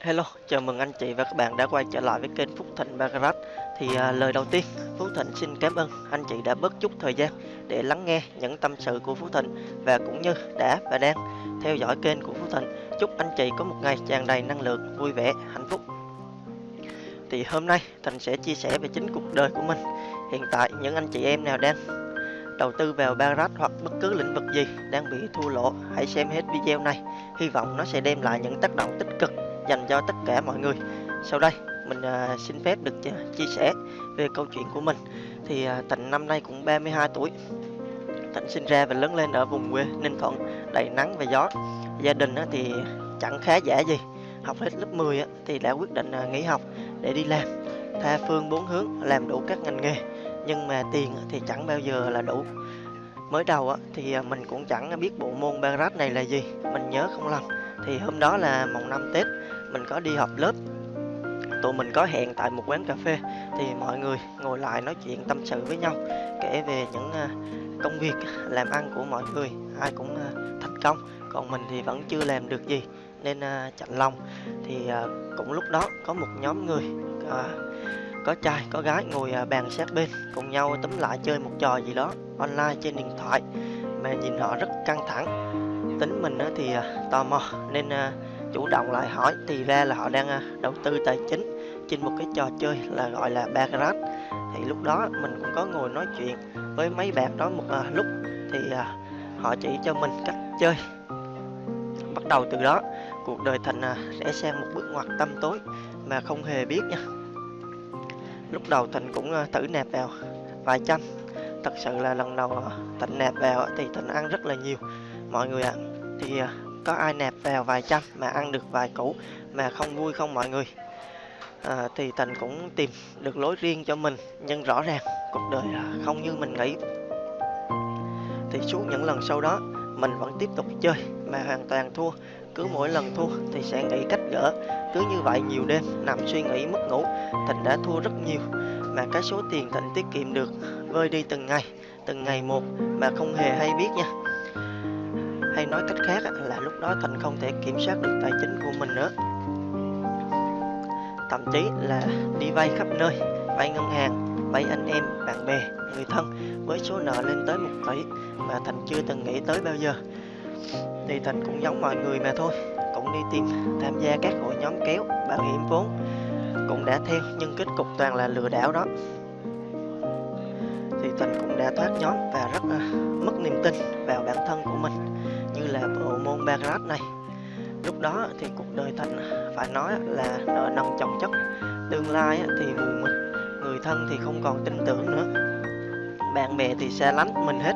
Hello, chào mừng anh chị và các bạn đã quay trở lại với kênh Phúc Thịnh Bagarat Thì à, lời đầu tiên, Phú Thịnh xin cảm ơn. Anh chị đã bớt chút thời gian để lắng nghe những tâm sự của Phú Thịnh Và cũng như đã và đang theo dõi kênh của Phú Thịnh. Chúc anh chị có một ngày tràn đầy năng lượng, vui vẻ, hạnh phúc. Thì hôm nay Thịnh sẽ chia sẻ về chính cuộc đời của mình. Hiện tại những anh chị em nào đang đầu tư vào Bagarat hoặc bất cứ lĩnh vực gì đang bị thua lỗ Hãy xem hết video này. Hy vọng nó sẽ đem lại những tác động tích cực dành cho tất cả mọi người. Sau đây mình à, xin phép được chia sẻ về câu chuyện của mình. Thì à, Thịnh năm nay cũng 32 tuổi. Thịnh sinh ra và lớn lên ở vùng quê Ninh Thuận đầy nắng và gió. Gia đình thì chẳng khá giả gì. Học hết lớp 10 thì đã quyết định à, nghỉ học để đi làm tha phương bốn hướng làm đủ các ngành nghề. Nhưng mà tiền thì chẳng bao giờ là đủ. Mới đầu thì à, mình cũng chẳng biết bộ môn barat này là gì. Mình nhớ không lầm thì hôm đó là mùng năm Tết mình có đi họp lớp. Tụi mình có hẹn tại một quán cà phê, thì mọi người ngồi lại nói chuyện tâm sự với nhau, kể về những à, công việc làm ăn của mọi người, ai cũng à, thành công. Còn mình thì vẫn chưa làm được gì nên à, chạnh lòng. Thì cũng lúc đó có một nhóm người có trai, có gái ngồi bàn sát bên, cùng nhau túm lại chơi một trò gì đó online trên điện thoại, mà nhìn họ rất căng thẳng. Tính mình thì tò mò nên chủ động lại hỏi thì ra là họ đang à, đầu tư tài chính trên một cái trò chơi là gọi là Baccarat thì lúc đó mình cũng có ngồi nói chuyện với mấy bạn đó một à, lúc thì à, họ chỉ cho mình cách chơi. Bắt đầu từ đó cuộc đời thành à, sẽ sang một bước ngoặt tâm tối mà không hề biết nha. Lúc đầu thành cũng à, thử nạp vào vài trăm. Thật sự là lần đầu à, thành nạp vào thì thành ăn rất là nhiều. Mọi người ạ à, thì à, có ai nạp vào vài trăm mà ăn được vài củ mà không vui không mọi người. À, thì Thành cũng tìm được lối riêng cho mình nhưng rõ ràng cuộc đời không như mình nghĩ. Thì suốt những lần sau đó mình vẫn tiếp tục chơi mà hoàn toàn thua. Cứ mỗi lần thua thì sẽ nghĩ cách gỡ. Cứ như vậy nhiều đêm nằm suy nghĩ mất ngủ Thành đã thua rất nhiều. Mà cái số tiền Thành tiết kiệm được vơi đi từng ngày từng ngày một mà không hề hay biết nha hay nói cách khác là lúc đó Thành không thể kiểm soát được tài chính của mình nữa. Thậm chí là đi vay khắp nơi Vay ngân hàng, vay anh em, bạn bè, người thân Với số nợ lên tới một tỷ mà Thành chưa từng nghĩ tới bao giờ. Thì Thành cũng giống mọi người mà thôi Cũng đi tìm tham gia các hội nhóm kéo, bảo hiểm vốn Cũng đã theo nhưng kết cục toàn là lừa đảo đó. Thì Thành cũng đã thoát nhóm và rất à, mất niềm tin vào bản thân của mình, như là bộ môn Baccarat này. Lúc đó thì cuộc đời thịnh phải nói là nợ nần chồng chất. Tương lai thì mù mịt người thân thì không còn tin tưởng nữa. Bạn bè thì xa lánh mình hết.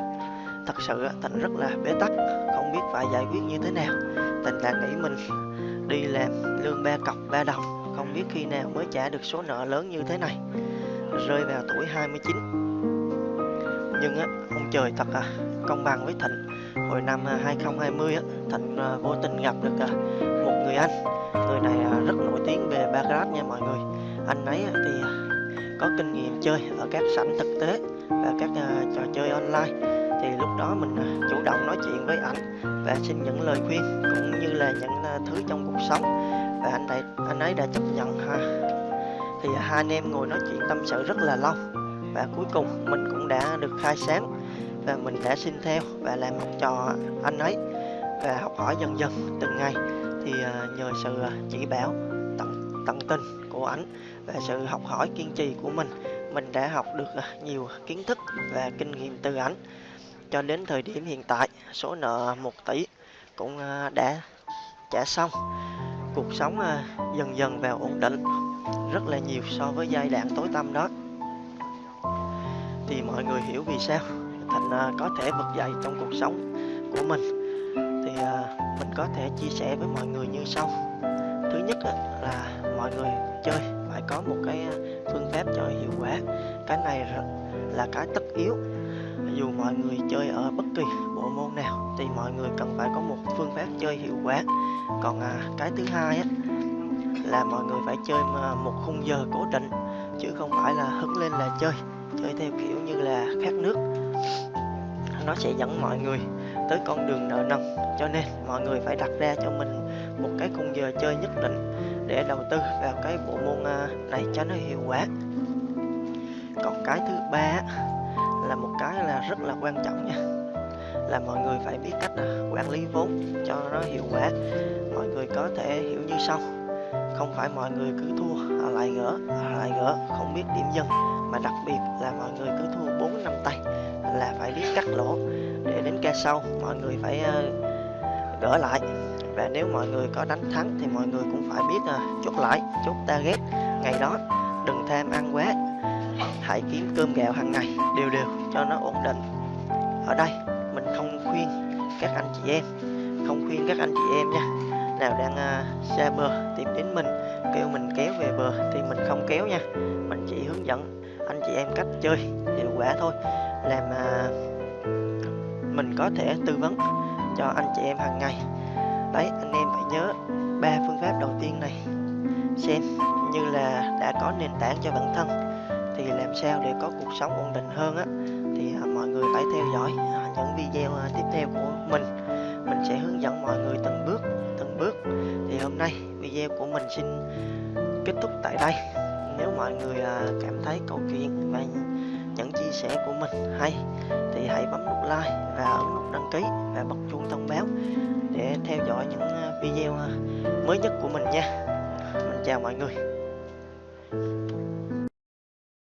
Thật sự Thành rất là bế tắc, không biết phải giải quyết như thế nào. Tình đã nghĩ mình đi làm lương ba cọc ba đồng, không biết khi nào mới trả được số nợ lớn như thế này. Rơi vào tuổi 29 nhưng á, ông trời thật à công bằng với Thịnh. Hồi năm à, 2020 Thịnh à, vô tình gặp được à, một người anh. Người này rất nổi tiếng về Baccarat nha mọi người. Anh ấy thì có kinh nghiệm chơi ở các sảnh thực tế và các trò chơi online. Thì lúc đó mình chủ động nói chuyện với ảnh và xin những lời khuyên cũng như là những thứ trong cuộc sống. Và anh ấy anh ấy đã chấp nhận, ha. Thì hai anh em ngồi nói chuyện tâm sự rất là lâu và cuối cùng mình cũng đã được khai sáng và mình đã xin theo và làm học trò anh ấy và học hỏi dần dần từng ngày. Thì à, nhờ sự à, chỉ bảo, tận tận tình của ảnh và sự học hỏi kiên trì của mình mình đã học được à, nhiều kiến thức và kinh nghiệm từ ảnh. Cho đến thời điểm hiện tại, số nợ 1 tỷ cũng đã trả xong. Cuộc sống dần dần vào ổn định, rất là nhiều so với giai đoạn tối tăm đó. Thì mọi người hiểu vì sao? Thành à, có thể vực dậy trong cuộc sống của mình. Thì à, mình có thể chia sẻ với mọi người như sau. Thứ nhất là mọi người chơi phải có một cái à, phương pháp cho hiệu quả. Cái này là cái tất yếu. Dù mọi người chơi ở bất kỳ bộ môn nào thì mọi người cần phải có một phương pháp chơi hiệu quả. Còn à, cái thứ hai á, là mọi người phải chơi một khung giờ cố định chứ không phải là hứng lên là chơi. Chơi theo kiểu như là khát nước nó sẽ dẫn mọi người tới con đường nợ nần. Cho nên mọi người phải đặt ra cho mình một cái khung giờ chơi nhất định để đầu tư vào cái bộ môn à, này cho nó hiệu quả. Còn cái thứ ba là một cái là rất là quan trọng nha là mọi người phải biết cách à, quản lý vốn cho nó hiệu quả. Mọi người có thể hiểu như sau không phải mọi người cứ thua à, lại gỡ lại gỡ không biết điểm dừng, mà đặc biệt là cắt lỗ để đến ca sau mọi người phải ờ, gỡ lại. Và nếu mọi người có đánh thắng thì mọi người cũng phải biết à, chốt lại chốt target ngày đó. Đừng tham ăn quá. Hãy kiếm cơm gạo hàng ngày. Đều đều cho nó ổn định. Ở đây mình không khuyên các anh chị em. Không khuyên các anh chị em nha. Nào đang uh, xa bờ tìm đến mình kêu mình kéo về bờ thì mình không kéo nha. Mình chỉ hướng dẫn anh chị em cách chơi hiệu quả thôi. Làm uh, mình có thể tư vấn cho anh chị em hàng ngày. Đấy, anh em phải nhớ ba phương pháp đầu tiên này. Xem như là đã có nền tảng cho bản thân thì làm sao để có cuộc sống ổn định hơn á, thì à, mọi người phải theo dõi à, những video à, tiếp theo của mình. Mình sẽ hướng dẫn mọi người từng bước từng bước. Thì hôm nay video của mình xin kết thúc tại đây. Nếu mọi người cảm thấy câu chuyện và những chia sẻ của mình hay thì hãy bấm nút like và ấn nút đăng ký và bật chuông thông báo để theo dõi những à, video à, mới nhất của mình nha. Mình chào mọi người.